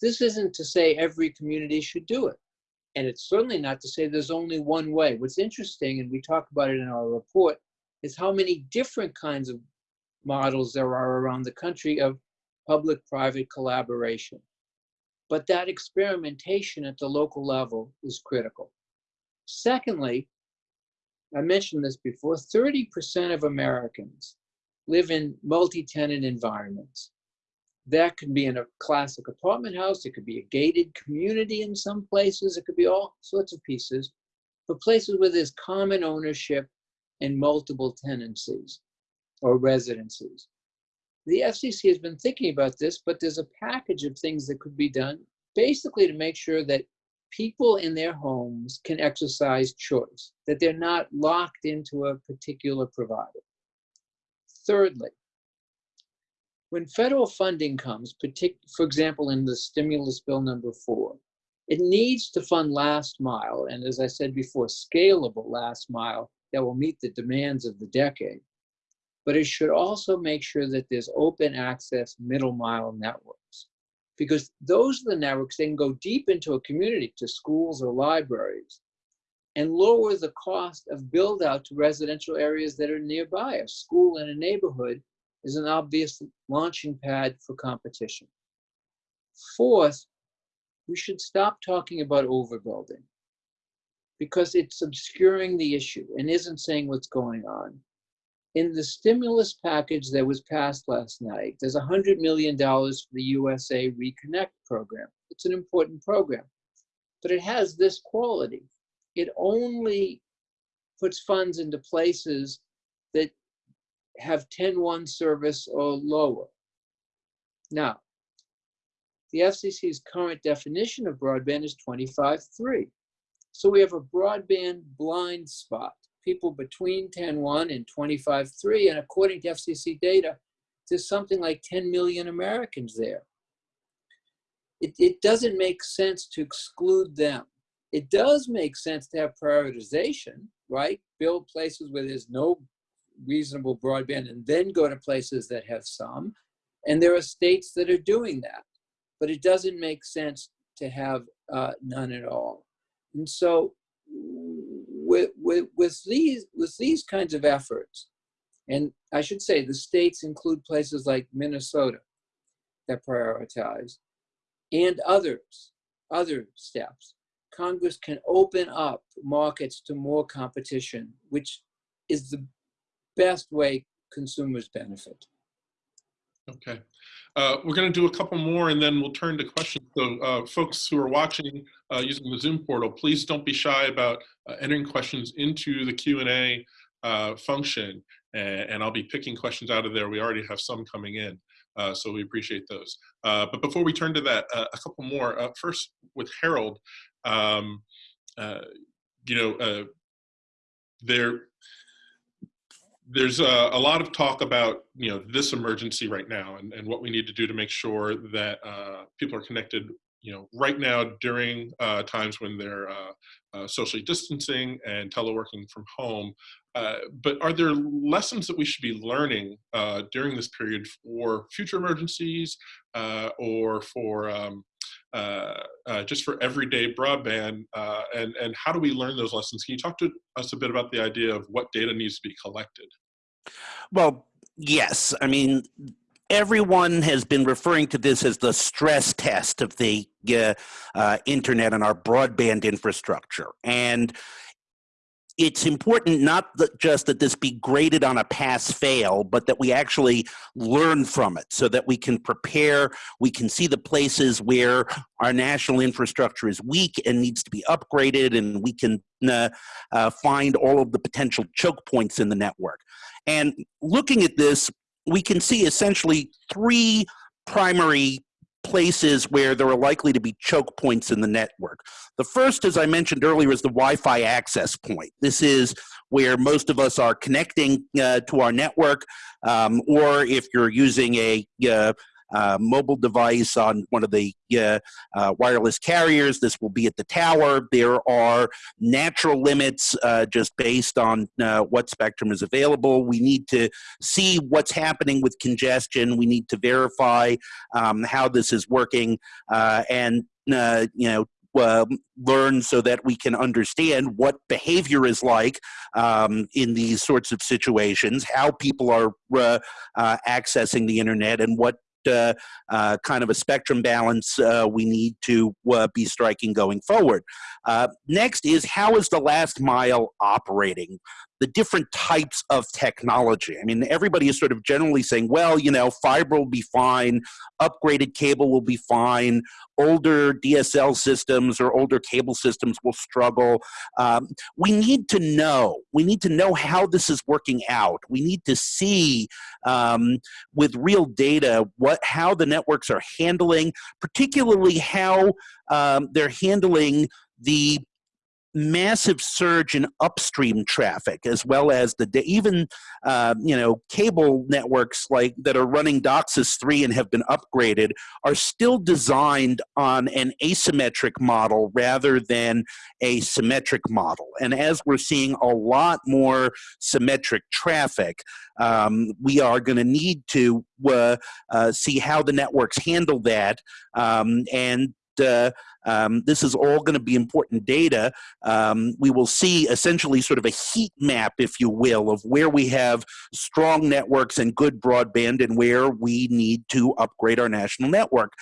This isn't to say every community should do it. And it's certainly not to say there's only one way. What's interesting, and we talk about it in our report, is how many different kinds of models there are around the country of public-private collaboration. But that experimentation at the local level is critical. Secondly, I mentioned this before, 30% of Americans live in multi-tenant environments. That could be in a classic apartment house. It could be a gated community in some places. It could be all sorts of pieces. But places where there's common ownership and multiple tenancies or residencies. The FCC has been thinking about this, but there's a package of things that could be done basically to make sure that people in their homes can exercise choice, that they're not locked into a particular provider. Thirdly, when federal funding comes, for example, in the stimulus bill number four, it needs to fund last mile, and as I said before, scalable last mile that will meet the demands of the decade. But it should also make sure that there's open access middle mile networks, because those are the networks that can go deep into a community to schools or libraries and lower the cost of build out to residential areas that are nearby, a school in a neighborhood is an obvious launching pad for competition. Fourth, we should stop talking about overbuilding because it's obscuring the issue and isn't saying what's going on. In the stimulus package that was passed last night, there's $100 million for the USDA Reconnect program. It's an important program, but it has this quality. It only puts funds into places that have 10-1 service or lower. Now, the FCC's current definition of broadband is 25.3. So we have a broadband blind spot, people between 10.1 and 25.3, and according to FCC data, there's something like 10 million Americans there. It, it doesn't make sense to exclude them. It does make sense to have prioritization, right? Build places where there's no reasonable broadband and then go to places that have some. And there are states that are doing that, but it doesn't make sense to have uh, none at all. And so with, with, with, these, with these kinds of efforts, and I should say the states include places like Minnesota that prioritize, and others, other steps. Congress can open up markets to more competition, which is the best way consumers benefit. Okay. Uh, we're going to do a couple more and then we'll turn to questions. So uh, folks who are watching uh, using the Zoom portal, please don't be shy about uh, entering questions into the Q&A uh, function and, and, I'll be picking questions out of there. We already have some coming in, uh, so we appreciate those. but before we turn to that, a couple more. first with Harold, um, you know, there there's a, a, lot of talk about you know this emergency right now and, and what we need to do to make sure that uh, people are connected you know right now during uh, times when they're uh, uh socially distancing and teleworking from home. Uh, but are there lessons that we should be learning uh, during this period for future emergencies or for um, just for everyday broadband and and how do we learn those lessons can you talk to us a bit about the idea of what data needs to be collected well, yes. I mean, everyone has been referring to this as the stress test of the uh, uh, internet and our broadband infrastructure. And it's important not that just that this be graded on a pass fail, but that we actually learn from it so that we can prepare, we can see the places where our national infrastructure is weak and needs to be upgraded, and we can uh, uh, find all of the potential choke points in the network. And looking at this, we can see essentially three primary places where there are likely to be choke points in the network. The first, as I mentioned earlier, is the Wi-Fi access point. This is where most of us are connecting uh, to our network, um, or if you're using a uh, uh, mobile device on one of the uh, uh, wireless carriers. This will be at the tower. There are natural limits uh, just based on uh, what spectrum is available. We need to see what's happening with congestion. We need to verify um, how this is working uh, and you know uh, learn so that we can understand what behavior is like um, in these sorts of situations, how people are uh, uh, accessing the internet, and what uh, uh, kind of a spectrum balance uh, we need to be striking going forward. next is how is the last mile operating? The different types of technology. I mean, everybody is sort of generally saying, well, you know, fiber will be fine, upgraded cable will be fine, older DSL systems or older cable systems will struggle. Um, we need to know. We need to know how this is working out. We need to see um, with real data what how the networks are handling, particularly how um, they're handling the massive surge in upstream traffic as well as the even uh, you know cable networks like that are running DOCSIS 3 and have been upgraded are still designed on an asymmetric model rather than a symmetric model. And as we're seeing a lot more symmetric traffic um, we are going to need to uh, uh, see how the networks handle that um, and uh, um, this is all going to be important data. Um, we will see essentially sort of a heat map, if you will, of where we have strong networks and good broadband and where we need to upgrade our national network.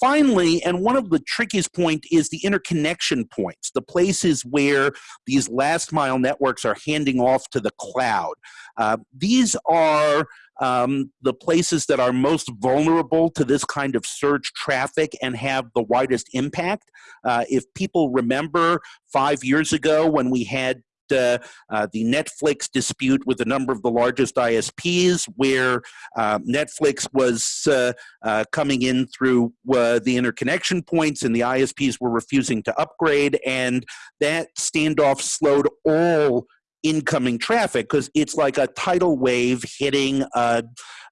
Finally, and one of the trickiest point is the interconnection points, the places where these last mile networks are handing off to the cloud. Uh, these are um, the places that are most vulnerable to this kind of surge traffic and have the widest impact. Uh, if people remember five years ago when we had uh, uh, the Netflix dispute with a number of the largest ISPs, where uh, Netflix was uh, uh, coming in through uh, the interconnection points and the ISPs were refusing to upgrade, and that standoff slowed all incoming traffic because it's like a tidal wave hitting a,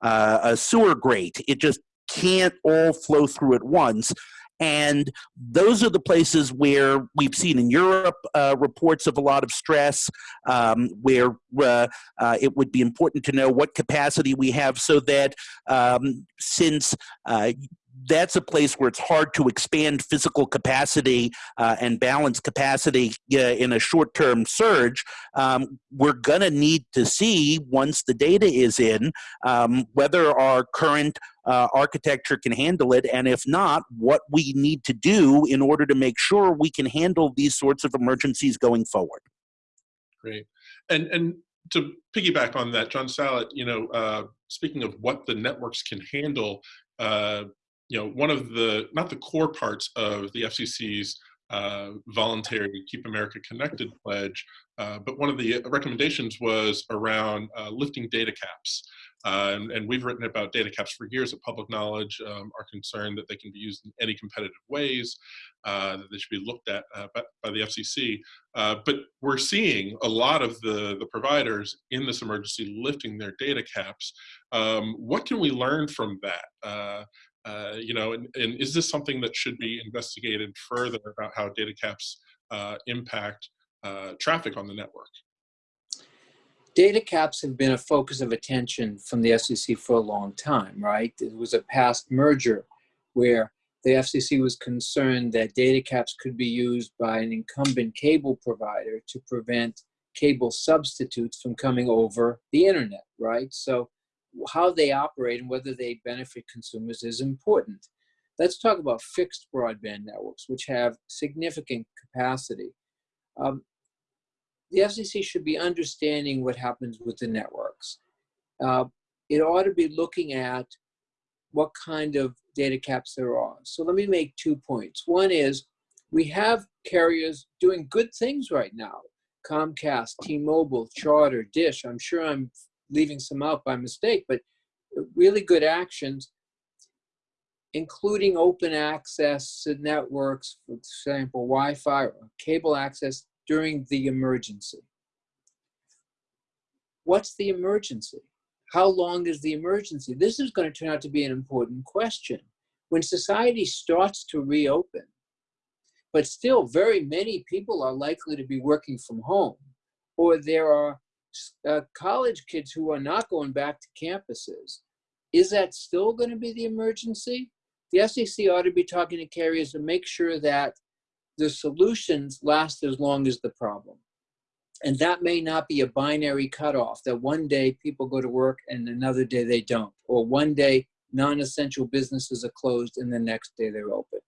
a sewer grate. It just can't all flow through at once. And those are the places where we've seen in Europe uh, reports of a lot of stress, um, where uh, uh, it would be important to know what capacity we have so that um, since uh, that's a place where it's hard to expand physical capacity uh, and balance capacity uh, in a short term surge. Um, we're going to need to see once the data is in um, whether our current uh, architecture can handle it, and if not, what we need to do in order to make sure we can handle these sorts of emergencies going forward. Great. And, and to piggyback on that, John Sallet, you know, uh, speaking of what the networks can handle, uh, you know, one of the, not the core parts of the FCC's uh, voluntary Keep America Connected pledge, uh, but one of the recommendations was around uh, lifting data caps. Uh, and, and, we've written about data caps for years at Public Knowledge, um, are concerned that they can be used in any competitive ways, uh, that they should be looked at uh, by, by, the FCC. but we're seeing a lot of the, the providers in this emergency lifting their data caps. Um, what can we learn from that? Uh, you know, and, and, is this something that should be investigated further about how data caps uh, impact uh, traffic on the network? Data caps have been a focus of attention from the FCC for a long time, right? It was a past merger where the FCC was concerned that data caps could be used by an incumbent cable provider to prevent cable substitutes from coming over the internet, right? So how they operate and whether they benefit consumers is important. Let's talk about fixed broadband networks, which have significant capacity. Um, the FCC should be understanding what happens with the networks. Uh, it ought to be looking at what kind of data caps there are. So let me make two points. One is we have carriers doing good things right now. Comcast, T-Mobile, Charter, Dish. I'm sure I'm leaving some out by mistake, but really good actions, including open access to networks, for example, Wi-Fi or cable access during the emergency. What's the emergency? How long is the emergency? This is going to turn out to be an important question. When society starts to reopen, but still very many people are likely to be working from home, or there are uh, college kids who are not going back to campuses, is that still going to be the emergency? The FCC ought to be talking to carriers to make sure that the solutions last as long as the problem. And that may not be a binary cutoff that one day people go to work and another day they don't, or one day non essential businesses are closed and the next day they're open.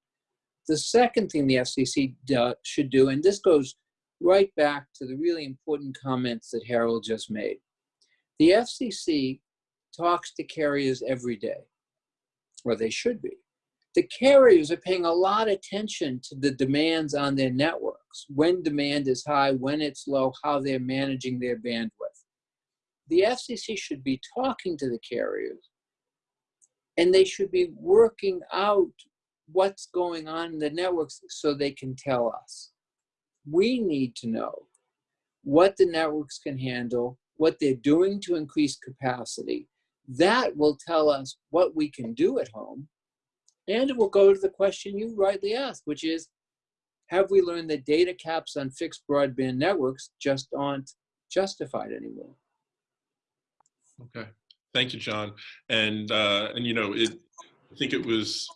The second thing the FCC do, should do, and this goes right back to the really important comments that Harold just made. The FCC talks to carriers every day, or they should be. The carriers are paying a lot of attention to the demands on their networks, when demand is high, when it's low, how they're managing their bandwidth. The FCC should be talking to the carriers and they should be working out what's going on in the networks so they can tell us we need to know what the networks can handle, what they're doing to increase capacity. That will tell us what we can do at home. And it will go to the question you rightly asked, which is, have we learned that data caps on fixed broadband networks just aren't justified anymore? Okay, thank you, John. And, uh, and you know, it, I think it was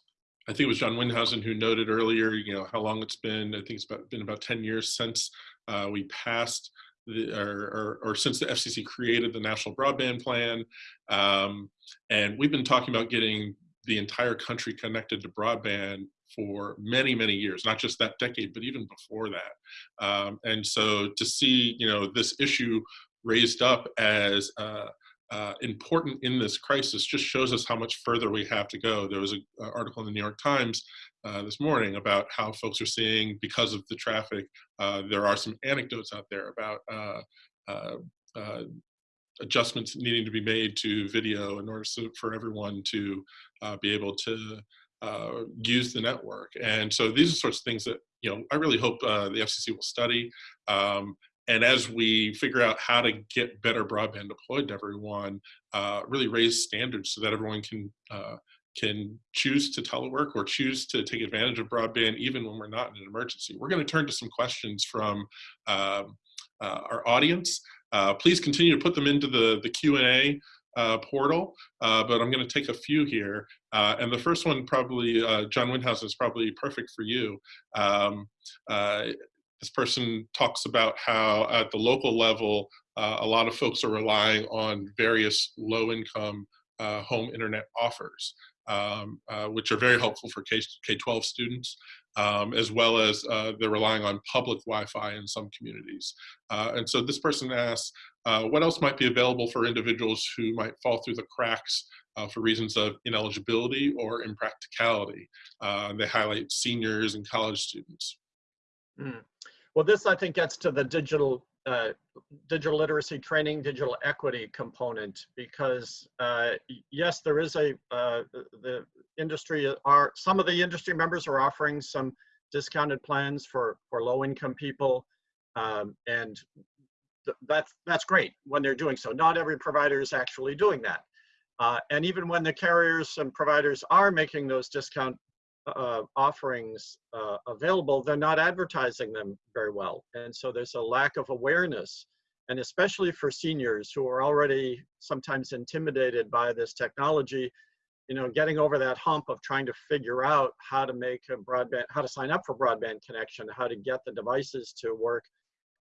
I think it was John Windhausen who noted earlier, you know, how long it's been. I think it's about, been about 10 years since uh, we passed the, or, or, or, since the FCC created the National Broadband Plan. Um, and we've been talking about getting the entire country connected to broadband for many, many years, not just that decade, but even before that. Um, and so to see, you know, this issue raised up as uh, uh, important in this crisis just shows us how much further we have to go. There was an article in the New York Times uh, this morning about how folks are seeing, because of the traffic, uh, there are some anecdotes out there about uh, uh, uh, adjustments needing to be made to video in order for everyone to be able to use the network. And so these are sorts of things that, you know, I really hope the FCC will study. Um, and as we figure out how to get better broadband deployed to everyone, uh, really raise standards so that everyone can uh, can choose to telework or choose to take advantage of broadband even when we're not in an emergency. We're going to turn to some questions from um, uh, our audience. Uh, please continue to put them into the, the Q&A uh, portal, uh, but I'm going to take a few here. Uh, and the first one probably, uh, John Windhausen is probably perfect for you. Um, this person talks about how at the local level, a lot of folks are relying on various low-income home internet offers. Um, which are very helpful for K-12 students um, as well as uh, they're relying on public Wi-Fi in some communities. Uh, and so this person asks, uh, what else might be available for individuals who might fall through the cracks uh, for reasons of ineligibility or impracticality? Uh, they highlight seniors and college students. Mm. Well, this I think gets to the digital uh, digital literacy training, digital equity component, because uh, yes, there is a, uh, the industry are, some of the industry members are offering some discounted plans for, for low income people. Um, and th that's, that's great when they're doing so. Not every provider is actually doing that. Uh, and even when the carriers and providers are making those discount uh, offerings uh, available, they're not advertising them very well. And so there's a lack of awareness, and especially for seniors who are already sometimes intimidated by this technology, you know, getting over that hump of trying to figure out how to make a broadband, how to sign up for broadband connection, how to get the devices to work,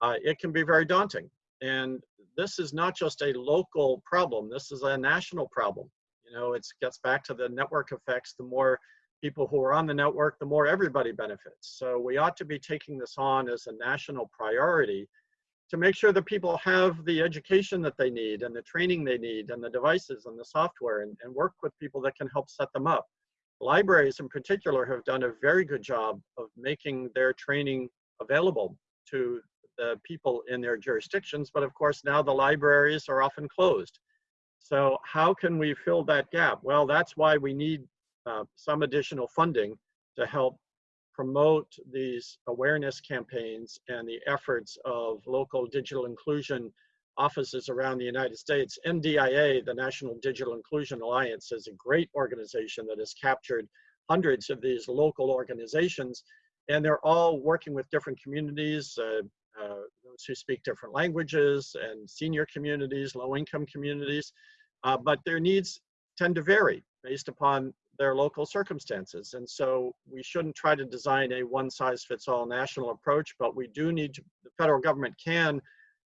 uh, it can be very daunting. And this is not just a local problem, this is a national problem. You know, it gets back to the network effects. The more people who are on the network, the more everybody benefits. So we ought to be taking this on as a national priority to make sure that people have the education that they need and the training they need and the devices and the software and, and work with people that can help set them up. Libraries in particular have done a very good job of making their training available to the people in their jurisdictions, but of course now the libraries are often closed. So how can we fill that gap? Well, that's why we need uh, some additional funding to help promote these awareness campaigns and the efforts of local digital inclusion offices around the United States. NDIA, the National Digital Inclusion Alliance, is a great organization that has captured hundreds of these local organizations, and they're all working with different communities, uh, uh, those who speak different languages, and senior communities, low-income communities, uh, but their needs tend to vary based upon their local circumstances. And so we shouldn't try to design a one size fits all national approach, but we do need to, the federal government can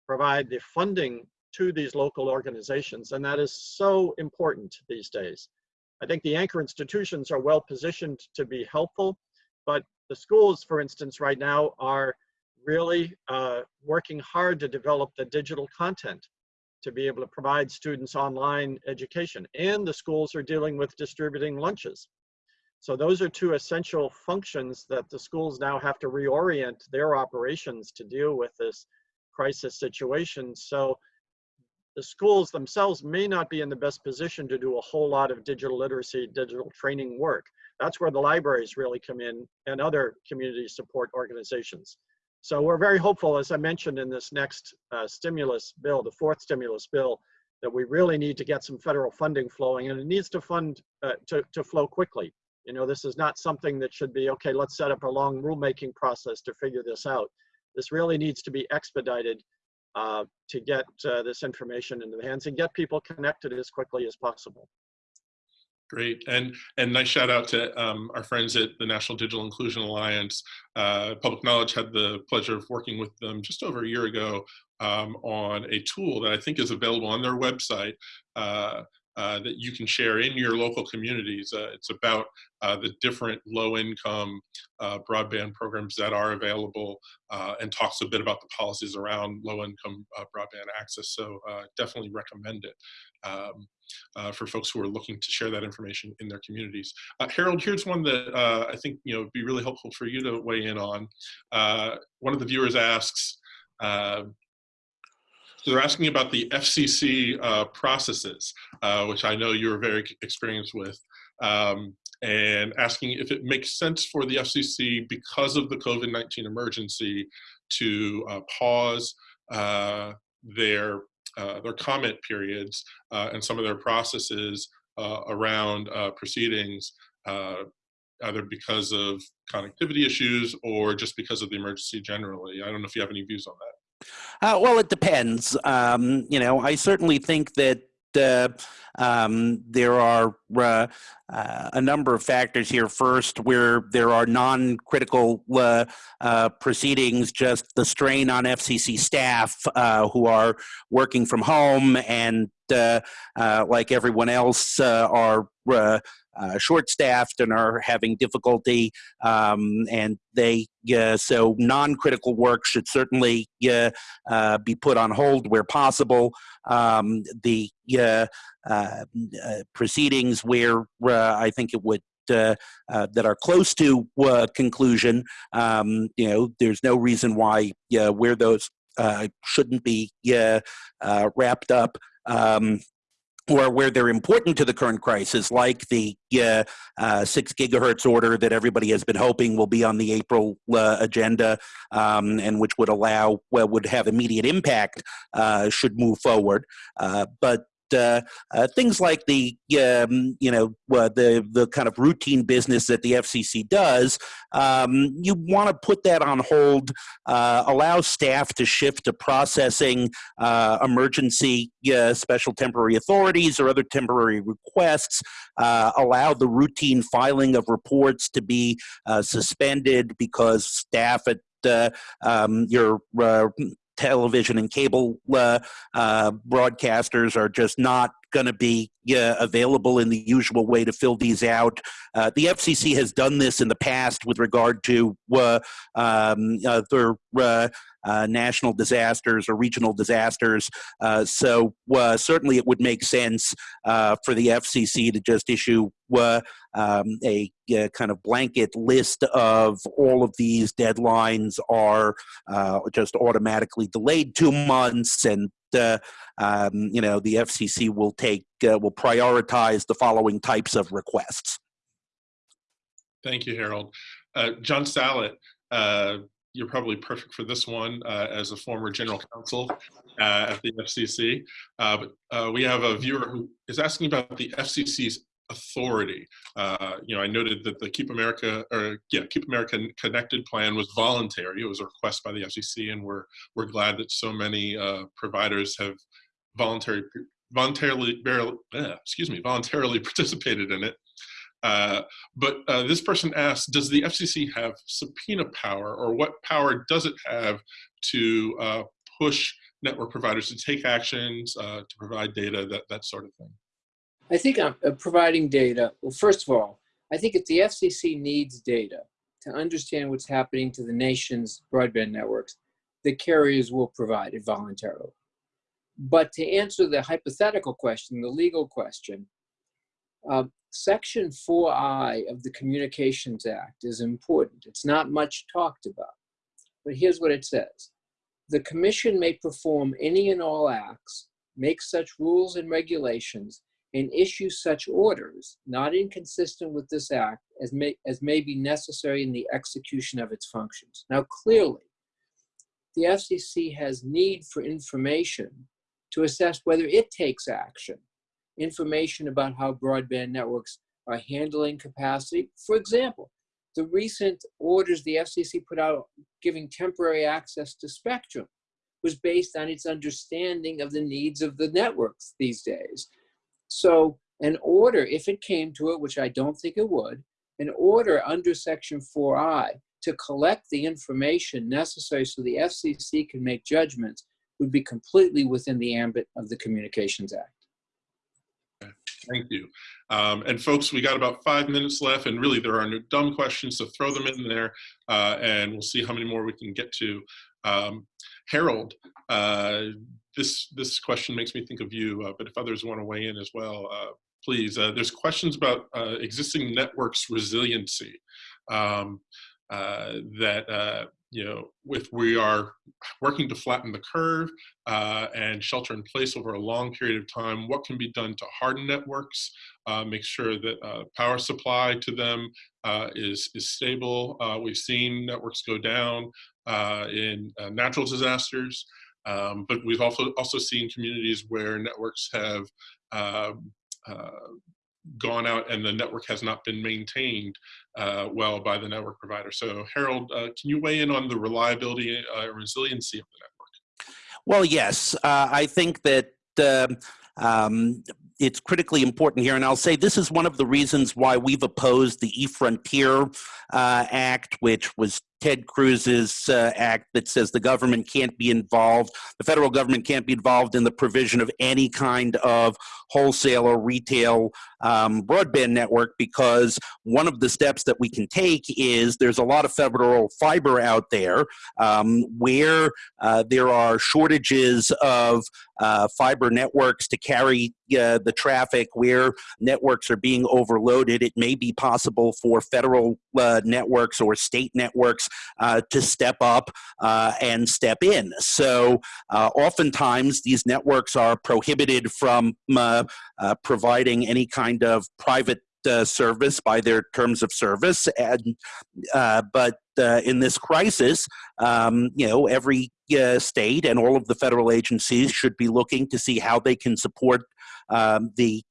provide the funding to these local organizations. And that is so important these days. I think the anchor institutions are well positioned to be helpful, but the schools, for instance, right now are really uh, working hard to develop the digital content to be able to provide students online education. And the schools are dealing with distributing lunches. So those are two essential functions that the schools now have to reorient their operations to deal with this crisis situation. So the schools themselves may not be in the best position to do a whole lot of digital literacy, digital training work. That's where the libraries really come in and other community support organizations. So we're very hopeful, as I mentioned in this next uh, stimulus bill, the fourth stimulus bill, that we really need to get some federal funding flowing and it needs to fund uh, to, to flow quickly. You know, this is not something that should be, okay, let's set up a long rulemaking process to figure this out. This really needs to be expedited uh, to get uh, this information into the hands and get people connected as quickly as possible. Great, and and nice shout out to um, our friends at the National Digital Inclusion Alliance. Uh, Public Knowledge had the pleasure of working with them just over a year ago um, on a tool that I think is available on their website uh, uh, that you can share in your local communities. Uh, it's about uh, the different low-income uh, broadband programs that are available and talks a bit about the policies around low-income broadband access. So definitely recommend it. Um, uh, for folks who are looking to share that information in their communities. Uh, Harold, here's one that uh, I think you know would be really helpful for you to weigh in on. Uh, one of the viewers asks, uh, they're asking about the FCC uh, processes, which I know you're very experienced with, um, and asking if it makes sense for the FCC because of the COVID-19 emergency to pause their uh, their comment periods uh, and some of their processes uh, around uh, proceedings, uh, either because of connectivity issues or just because of the emergency generally. I don't know if you have any views on that. Uh, well, it depends. Um, you know, I certainly think that uh, um, there are uh, uh, a number of factors here. First, where there are non-critical uh, uh, proceedings, just the strain on FCC staff who are working from home and, like everyone else, are uh, short-staffed and are having difficulty, um, and they uh, so non-critical work should certainly uh, uh, be put on hold where possible. Um, the proceedings where I think it would uh, uh, that are close to uh, conclusion, um, you know, there's no reason why where those shouldn't be wrapped up. Um, or where they're important to the current crisis, like the uh, uh, six gigahertz order that everybody has been hoping will be on the April uh, agenda, um, and which would allow, well, would have immediate impact, uh, should move forward. Uh, but uh, uh, things like the um, you know uh, the the kind of routine business that the FCC does, um, you want to put that on hold. Uh, allow staff to shift to processing uh, emergency special temporary authorities or other temporary requests. Allow the routine filing of reports to be suspended because staff at um, your television and cable uh, uh, broadcasters are just not going to be uh, available in the usual way to fill these out. Uh, the FCC has done this in the past with regard to uh, um, other uh, uh, national disasters or regional disasters. Uh, so certainly it would make sense for the FCC to just issue um, a kind of blanket list of all of these deadlines are just automatically delayed two months and uh, um, you know, the FCC will take, uh, will prioritize the following types of requests. Thank you, Harold. Uh, John Sallet, uh, you're probably perfect for this one uh, as a former general counsel uh, at the FCC. but we have a viewer who is asking about the FCC's authority. Uh, you know, I noted that the Keep America or yeah, Keep America Connected plan was voluntary. It was a request by the FCC, and we're we're glad that so many uh, providers have voluntary voluntarily excuse me voluntarily *laughs* participated in it. Uh, but uh, this person asks, does the FCC have subpoena power, or what power does it have to uh, push network providers to take actions, uh, to provide data, that that sort of thing? I think I'm uh, providing data. Well, first of all, I think if the FCC needs data to understand what's happening to the nation's broadband networks, the carriers will provide it voluntarily. But to answer the hypothetical question, the legal question, uh, Section 4I of the Communications Act is important. It's not much talked about, but here's what it says. The commission may perform any and all acts, make such rules and regulations and issue such orders not inconsistent with this act as may, as may be necessary in the execution of its functions. Now, clearly, the FCC has need for information to assess whether it takes action, information about how broadband networks are handling capacity. For example, the recent orders the FCC put out giving temporary access to spectrum was based on its understanding of the needs of the networks these days so an order, if it came to it, which I don't think it would, an order under Section 4I to collect the information necessary so the FCC can make judgments would be completely within the ambit of the Communications Act. Thank you. Um, and folks, we got about five minutes left, and really there are no dumb questions, so throw them in there, uh, and we'll see how many more we can get to. Um, Harold, uh, this this question makes me think of you, uh, but if others want to weigh in as well, uh, please. Uh, there's questions about uh, existing networks resiliency um, that you know, if we are working to flatten the curve uh, and shelter in place over a long period of time, what can be done to harden networks, uh, make sure that uh, power supply to them is is stable. we've seen networks go down in natural disasters. Um, but we've also also seen communities where networks have um, uh, gone out and the network has not been maintained uh, well by the network provider. So Harold, uh, can you weigh in on the reliability uh, resiliency of the network? Well, yes, uh, I think that um, um, it's critically important here, and I'll say this is one of the reasons why we've opposed the E-Frontier uh, Act, which was Ted Cruz's uh, act that says the government can't be involved, the federal government can't be involved in the provision of any kind of wholesale or retail um, broadband network because one of the steps that we can take is there's a lot of federal fiber out there um, where uh, there are shortages of uh, fiber networks to carry uh, the traffic where networks are being overloaded. It may be possible for federal uh, networks or state networks uh, to step up uh, and step in. So uh, oftentimes these networks are prohibited from uh, uh, providing any kind of private uh, service by their terms of service. And, uh, but uh, in this crisis, um, you know, every state and all of the federal agencies should be looking to see how they can support um, the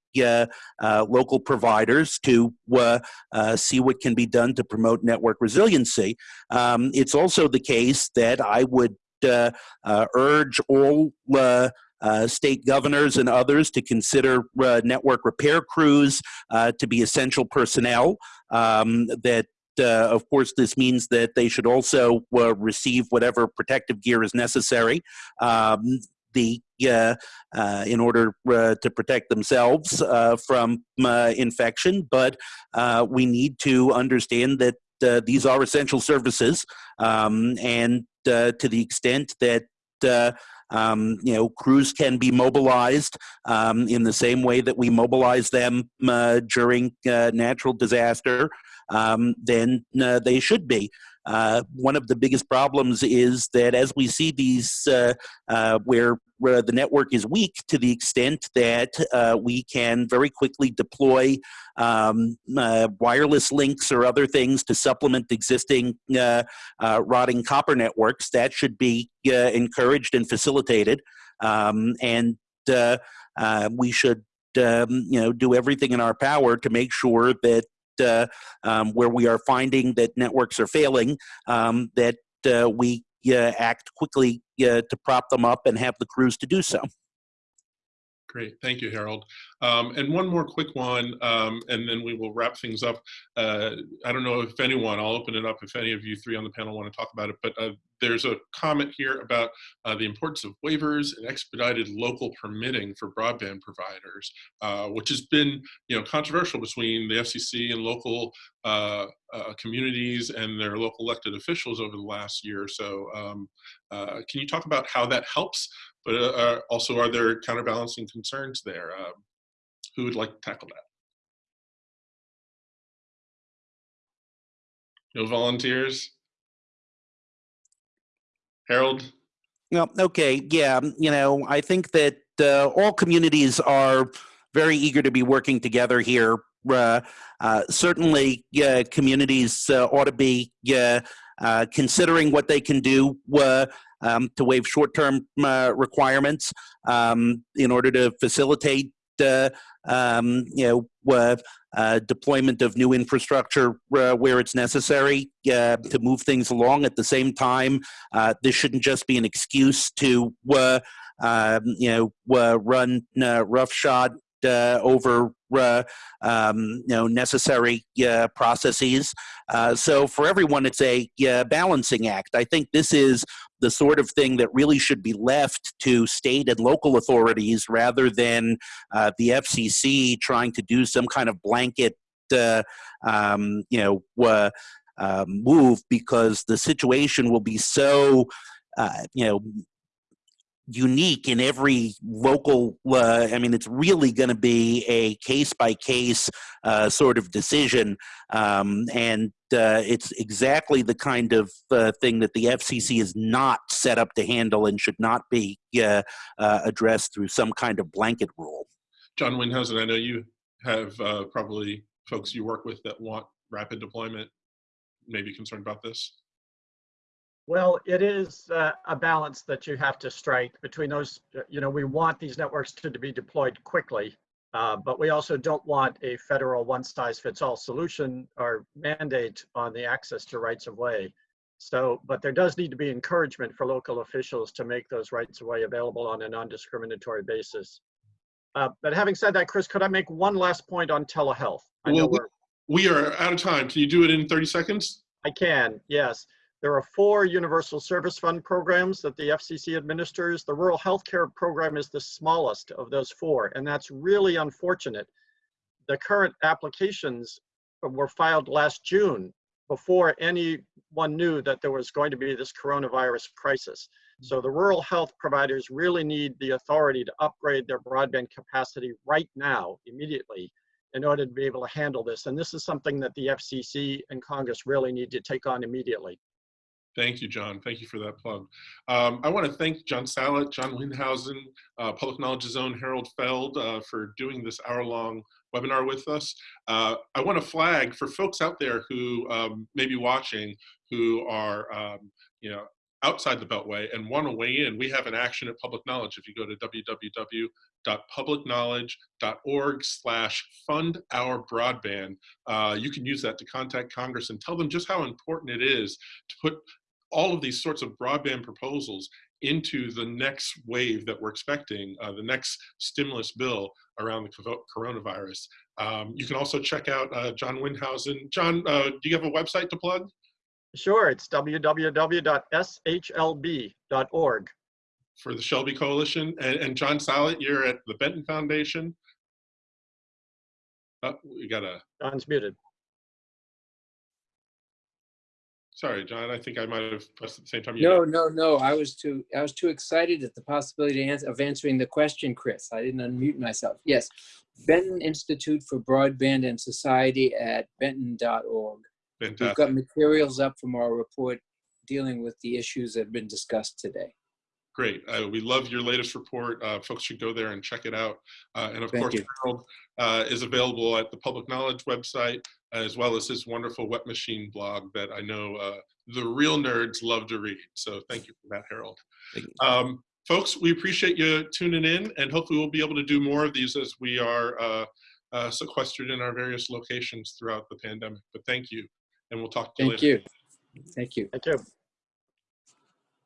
local providers to uh, uh, see what can be done to promote network resiliency. Um, it's also the case that I would uh, uh, urge all uh, uh, state governors and others to consider uh, network repair crews uh, to be essential personnel. Um, that uh, of course, this means that they should also uh, receive whatever protective gear is necessary. Um, the uh, uh, in order uh, to protect themselves uh, from uh, infection, but uh, we need to understand that these are essential services, um, and to the extent that um, you know crews can be mobilized um, in the same way that we mobilize them during natural disaster, um, then they should be. Uh, one of the biggest problems is that as we see these uh, uh, where where the network is weak to the extent that uh, we can very quickly deploy um, uh, wireless links or other things to supplement existing uh, rotting copper networks. That should be encouraged and facilitated. Um, and we should um, you know, do everything in our power to make sure that uh, um, where we are finding that networks are failing, um, that uh, we uh, act quickly uh, to prop them up and have the crews to do so. Great, thank you, Harold. Um, and one more quick one, um, and then we will wrap things up. Uh, I don't know if anyone, I'll open it up if any of you three on the panel want to talk about it, but uh, there's a comment here about uh, the importance of waivers and expedited local permitting for broadband providers, uh, which has been you know, controversial between the FCC and local uh, uh, communities and their local elected officials over the last year or so. Um, can you talk about how that helps but uh, uh, also are there counterbalancing concerns there? Um, who would like to tackle that? No volunteers? Harold? Well, okay, yeah, you know, I think that uh, all communities are very eager to be working together here. Uh, uh, certainly, uh, communities ought to be considering what they can do um, to waive short-term uh, requirements um, in order to facilitate uh, um, you know uh, deployment of new infrastructure uh, where it's necessary uh, to move things along. At the same time, uh, this shouldn't just be an excuse to um, you know run roughshod uh, over uh, um, you know necessary uh, processes. so for everyone, it's a balancing act. I think this is the sort of thing that really should be left to state and local authorities rather than uh, the FCC trying to do some kind of blanket, uh, um, you know, uh, uh, move because the situation will be so, uh, you know, unique in every local uh, i mean it's really going to be a case by case sort of decision. Um, and uh, it's exactly the kind of uh, thing that the fcc is not set up to handle and should not be uh, uh, addressed through some kind of blanket rule. John windhausen i know you have probably folks you work with that want rapid deployment maybe concerned about this well, it is uh, a balance that you have to strike between those, uh, you know, we want these networks to, to be deployed quickly Uh, but we also don't want a federal one-size-fits-all solution or mandate on the access to rights of way. So, but there does need to be encouragement for local officials to make those rights of way available on a non-discriminatory basis. Uh, but having said that, Chris, could I make one last point on telehealth? I Well, We are out of time. Can you do it in 30 seconds? I can, yes. There are four Universal Service Fund programs that the FCC administers. The Rural health care Program is the smallest of those four, and that's really unfortunate. The current applications were filed last June before anyone knew that there was going to be this coronavirus crisis. So the rural health providers really need the authority to upgrade their broadband capacity right now, immediately, in order to be able to handle this. And this is something that the FCC and Congress really need to take on immediately. Thank you, John. Thank you for that plug. Um, I want to thank John Sallet, John Windhausen, uh, Public Knowledge Zone, Harold Feld uh, for doing this hour-long webinar with us. Uh, I want to flag for folks out there who um, may be watching who are, um, you know, outside the Beltway and want to weigh in. We have an action at Public Knowledge. If you go to www.publicknowledge.org slash fund our broadband, uh, you can use that to contact Congress and tell them just how important it is to put all of these sorts of broadband proposals into the next wave that we're expecting, uh, the next stimulus bill around the coronavirus. Um, you can also check out uh, John Windhausen. John, uh, do you have a website to plug Sure, it's www.shlb.org. for the SHLB Coalition? And, and John Sallet, you're at the Benton Foundation. Oh, we got a, John's muted. Sorry, John, I think I might have pressed at the same time. you No, did. no, no. I was too, I was too excited at the possibility of answering the question, Chris. I didn't unmute myself. Yes. Benton Institute for Broadband and Society at benton.org. We've got materials up from our report dealing with the issues that have been discussed today. Great. Uh, we love your latest report. Uh, folks should go there and check it out. Uh, and of Thank course. Harold uh, is available at the Public Knowledge website, as well as his wonderful Wet Machine blog that I know uh, the real nerds love to read. So thank you for that, Harold. Um, folks, we appreciate you tuning in, and hopefully we'll be able to do more of these as we are uh, uh, sequestered in our various locations throughout the pandemic. But thank you, and we'll talk to you Thank later. you. Thank you. Thank you.